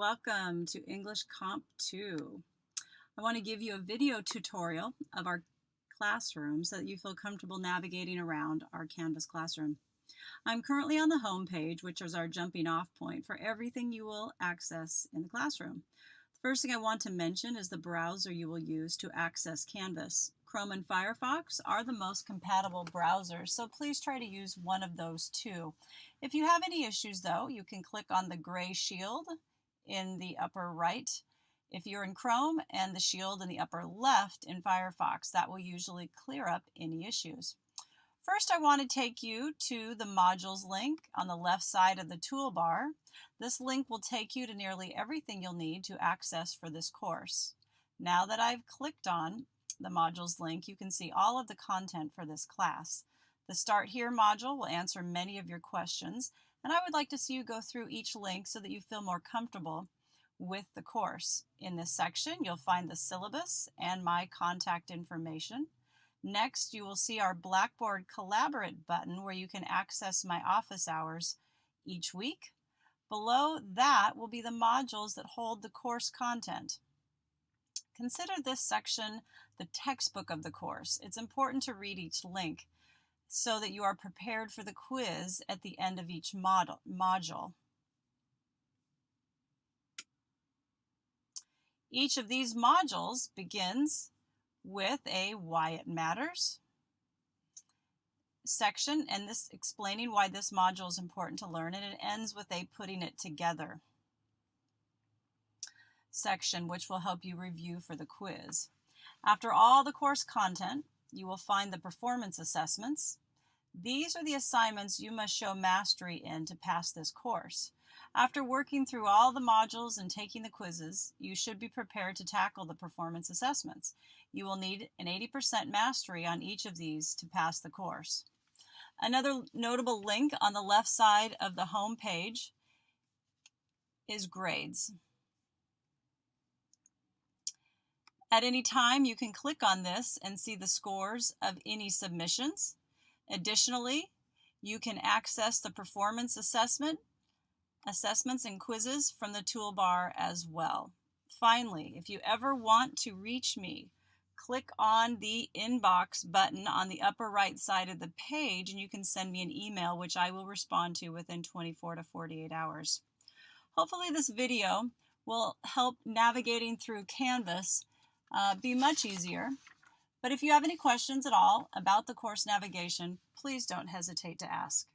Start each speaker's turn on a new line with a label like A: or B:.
A: Welcome to English Comp 2. I want to give you a video tutorial of our classroom so that you feel comfortable navigating around our Canvas classroom. I'm currently on the home page, which is our jumping off point for everything you will access in the classroom. The first thing I want to mention is the browser you will use to access Canvas. Chrome and Firefox are the most compatible browsers, so please try to use one of those two. If you have any issues though, you can click on the gray shield in the upper right if you're in Chrome and the shield in the upper left in Firefox. That will usually clear up any issues. First, I want to take you to the modules link on the left side of the toolbar. This link will take you to nearly everything you'll need to access for this course. Now that I've clicked on the modules link, you can see all of the content for this class. The Start Here module will answer many of your questions, and I would like to see you go through each link so that you feel more comfortable with the course. In this section, you'll find the syllabus and my contact information. Next, you will see our Blackboard Collaborate button where you can access my office hours each week. Below that will be the modules that hold the course content. Consider this section the textbook of the course. It's important to read each link so that you are prepared for the quiz at the end of each model, module. Each of these modules begins with a why it matters section and this explaining why this module is important to learn and it ends with a putting it together section which will help you review for the quiz. After all the course content, you will find the performance assessments. These are the assignments you must show mastery in to pass this course. After working through all the modules and taking the quizzes, you should be prepared to tackle the performance assessments. You will need an 80% mastery on each of these to pass the course. Another notable link on the left side of the home page is grades. At any time, you can click on this and see the scores of any submissions. Additionally, you can access the performance assessment, assessments and quizzes from the toolbar as well. Finally, if you ever want to reach me, click on the inbox button on the upper right side of the page and you can send me an email which I will respond to within 24 to 48 hours. Hopefully this video will help navigating through Canvas uh, be much easier. But if you have any questions at all about the course navigation, please don't hesitate to ask.